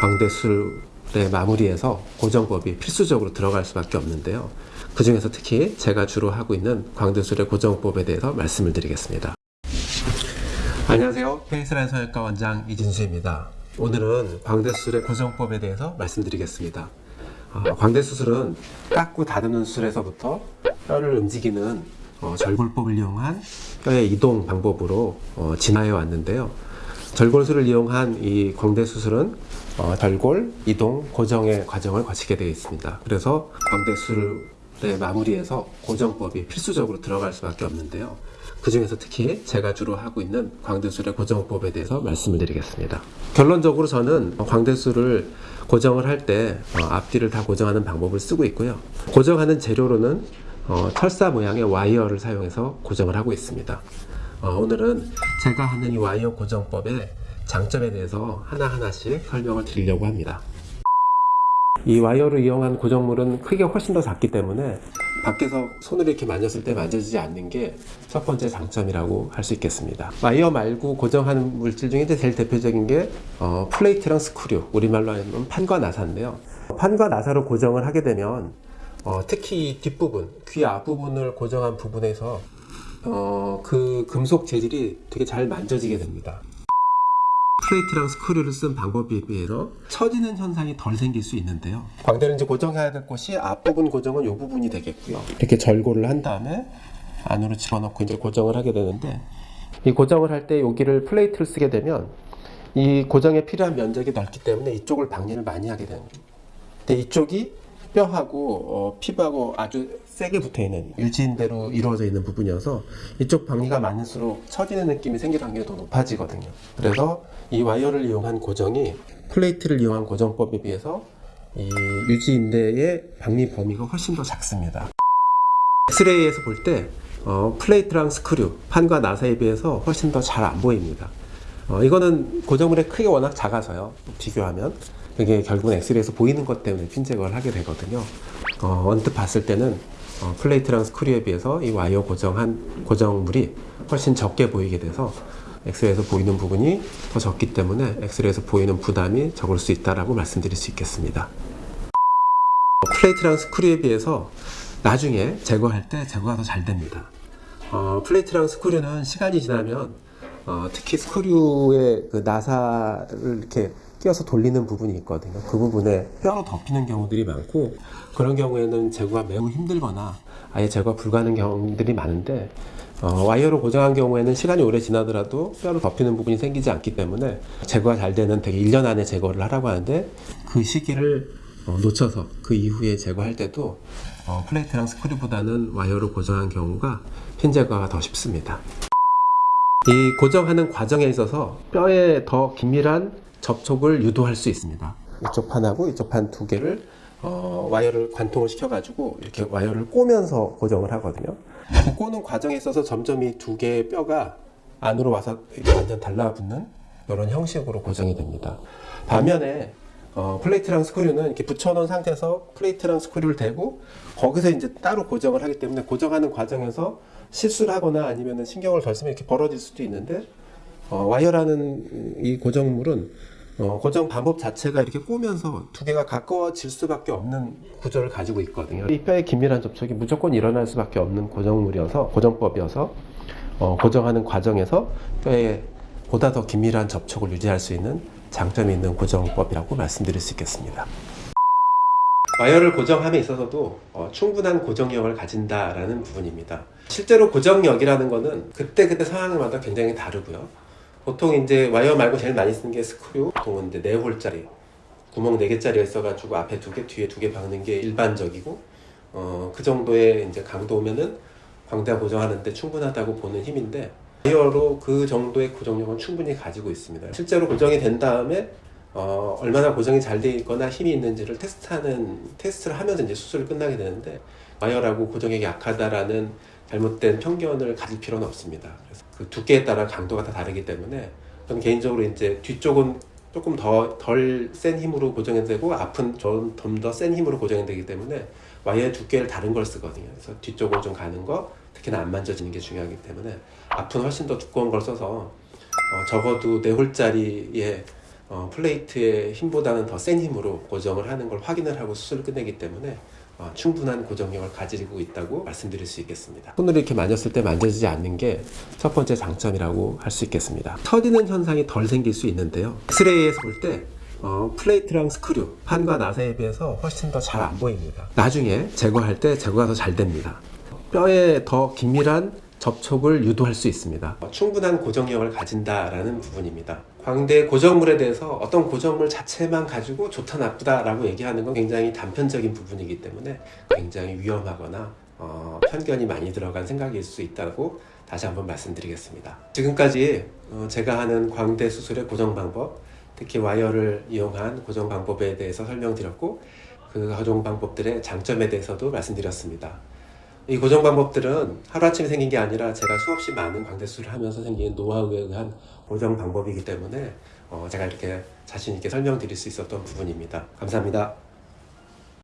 광대술의 마무리에서 고정법이 필수적으로 들어갈 수밖에 없는데요. 그 중에서 특히 제가 주로 하고 있는 광대술의 고정법에 대해서 말씀을 드리겠습니다. 안녕하세요. 페이스라인 성형외과 원장 이진수입니다. 오늘은 광대술의 고정법에 대해서 말씀드리겠습니다. 어, 광대 수술은 깎고 다듬는 수술에서부터 뼈를 움직이는 어, 절골법을 이용한 뼈의 이동 방법으로 어, 진화해 왔는데요. 절골술을 이용한 이 광대 수술은 어, 절골, 이동, 고정의 과정을 거치게 되어 있습니다. 그래서 광대 수술의 마무리에서 고정법이 필수적으로 들어갈 수밖에 없는데요. 그 중에서 특히 제가 주로 하고 있는 광대술의 고정법에 대해서 말씀을 드리겠습니다. 결론적으로 저는 광대술을 고정을 할 때 앞뒤를 다 고정하는 방법을 쓰고 있고요. 고정하는 재료로는 어, 철사 모양의 와이어를 사용해서 고정을 하고 있습니다. 어, 오늘은 제가 하는 이 와이어 고정법의 장점에 대해서 하나하나씩 설명을 드리려고 합니다. 이 와이어를 이용한 고정물은 크기가 훨씬 더 작기 때문에 밖에서 손으로 이렇게 만졌을 때 만져지지 않는 게 첫 번째 장점이라고 할 수 있겠습니다. 와이어 말고 고정하는 물질 중에 제일 대표적인 게 어, plate랑 screw, 우리말로 하면 판과 나사인데요. 판과 나사로 고정을 하게 되면 어, 특히 뒷부분, 귀 앞부분을 고정한 부분에서 어, 그 금속 재질이 되게 잘 만져지게 됩니다. plate랑 screw를 쓴 방법에 비해서 처지는 현상이 덜 생길 수 있는데요. 광대를 이제 고정해야 될 곳이 앞부분 고정은 이 부분이 되겠고요. 이렇게 절골을 한 다음에 안으로 집어넣고 이제 고정을 하게 되는데 이 고정을 할 때 여기를 plate를 쓰게 되면 이 고정에 필요한 면적이 넓기 때문에 이쪽을 박리를 많이 하게 됩니다. 근데 이쪽이 뼈하고 어, 피부하고 아주 세게 붙어 있는 유지인대로 이루어져 있는 부분이어서 이쪽 박리가 많을수록 처지는 느낌이 생길 확률이 더 높아지거든요. 그래서 이 와이어를 이용한 고정이 plate를 이용한 고정법에 비해서 이 유지인대의 박리 범위가 훨씬 더 작습니다. 엑스레이에서 볼때 어, plate랑 screw, 판과 나사에 비해서 훨씬 더 잘 안 보입니다. 어, 이거는 고정물의 크기가 워낙 작아서요. 비교하면 그게 결국은 엑스레이에서 보이는 것 때문에 핀 제거를 하게 되거든요. 어, 언뜻 봤을 때는 어, plate랑 screw에 비해서 이 와이어 고정한 고정물이 훨씬 적게 보이게 돼서 엑스레이에서 보이는 부분이 더 적기 때문에 엑스레이에서 보이는 부담이 적을 수 있다라고 말씀드릴 수 있겠습니다. plate랑 screw에 비해서 나중에 제거할 때 제거가 더 잘 됩니다. 어, plate랑 screw는 시간이 지나면 어, 특히 screw의 그 나사를 이렇게 끼워서 돌리는 부분이 있거든요. 그 부분에 뼈로 덮이는 경우들이 많고 그런 경우에는 제거가 매우 힘들거나 아예 제거 불가능한 경우들이 많은데 어, 와이어로 고정한 경우에는 시간이 오래 지나더라도 뼈로 덮이는 부분이 생기지 않기 때문에 제거가 잘 되는 되게 1년 안에 제거를 하라고 하는데 그 시기를 어, 놓쳐서 그 이후에 제거할 때도 어, plate랑 screw보다는 와이어로 고정한 경우가 핀 제거가 더 쉽습니다. 이 고정하는 과정에 있어서 뼈에 더 긴밀한 접촉을 유도할 수 있습니다. 이쪽 판하고 이쪽 판 두 개를 어, 와이어를 관통을 시켜가지고 이렇게 와이어를 꼬면서 고정을 하거든요. 그 꼬는 과정에 있어서 점점 이 두 개의 뼈가 안으로 와서 완전 달라붙는 이런 형식으로 고정이 됩니다. 반면에 어, plate랑 screw는 이렇게 붙여놓은 상태에서 plate랑 screw를 대고 거기서 이제 따로 고정을 하기 때문에 고정하는 과정에서 실수를 하거나 아니면 신경을 덜 쓰면 이렇게 벌어질 수도 있는데 어, 와이어라는 이 고정물은 어, 고정 방법 자체가 이렇게 꼬면서 두 개가 가까워질 수밖에 없는 구조를 가지고 있거든요. 이 뼈의 긴밀한 접촉이 무조건 일어날 수밖에 없는 고정물이어서 고정법이어서 어, 고정하는 과정에서 뼈에 보다 더 긴밀한 접촉을 유지할 수 있는 장점이 있는 고정법이라고 말씀드릴 수 있겠습니다. 와이어를 고정함에 있어서도 어, 충분한 고정력을 가진다라는 부분입니다. 실제로 고정력이라는 것은 그때그때 상황마다 굉장히 다르고요. 보통 이제 와이어 말고 제일 많이 쓰는 게 스크류 보통은 이제 4hole짜리 구멍 4개짜리가 있어가지고 앞에 두개 뒤에 두개 박는 게 일반적이고 어, 그 정도의 이제 강도면은 광대가 고정하는데 충분하다고 보는 힘인데 와이어로 그 정도의 고정력은 충분히 가지고 있습니다 실제로 고정이 된 다음에 어, 얼마나 고정이 잘 되어 있거나 힘이 있는지를 테스트하는 테스트를 하면서 이제 수술을 끝나게 되는데 와이어라고 고정력이 약하다라는 잘못된 편견을 가질 필요는 없습니다. 그 두께에 따라 강도가 다 다르기 때문에 저는 개인적으로 이제 뒤쪽은 조금 더 덜 센 힘으로 고정이 되고 앞은 좀 더 센 힘으로 고정이 되기 때문에 와이어의 두께를 다른 걸 쓰거든요. 그래서 뒤쪽으로 좀 가는 거 특히나 안 만져지는 게 중요하기 때문에 앞은 훨씬 더 두꺼운 걸 써서 어 적어도 4hole짜리의 어, plate의 힘보다는 더 센 힘으로 고정을 하는 걸 확인을 하고 수술을 끝내기 때문에 어, 충분한 고정력을 가지고 있다고 말씀드릴 수 있겠습니다. 손으로 이렇게 만졌을 때 만져지지 않는 게 첫 번째 장점이라고 할 수 있겠습니다. 처지는 현상이 덜 생길 수 있는데요. 엑스레이에서 볼때 어, plate랑 screw, 판과 나사에 비해서 훨씬 더 잘 안 보입니다. 나중에 제거할 때 제거가 더 잘 됩니다. 뼈에 더 긴밀한 접촉을 유도할 수 있습니다. 어, 충분한 고정력을 가진다라는 부분입니다. 광대 고정물에 대해서 어떤 고정물 자체만 가지고 좋다 나쁘다 라고 얘기하는 건 굉장히 단편적인 부분이기 때문에 굉장히 위험하거나 어, 편견이 많이 들어간 생각일 수 있다고 다시 한번 말씀드리겠습니다. 지금까지 어, 제가 하는 광대 수술의 고정 방법, 특히 와이어를 이용한 고정 방법에 대해서 설명드렸고 그 고정 방법들의 장점에 대해서도 말씀드렸습니다. 이 고정 방법들은 하루아침에 생긴 게 아니라 제가 수없이 많은 광대 수술을 하면서 생긴 노하우에 의한 고정 방법이기 때문에 어, 제가 이렇게 자신 있게 설명드릴 수 있었던 부분입니다. 감사합니다.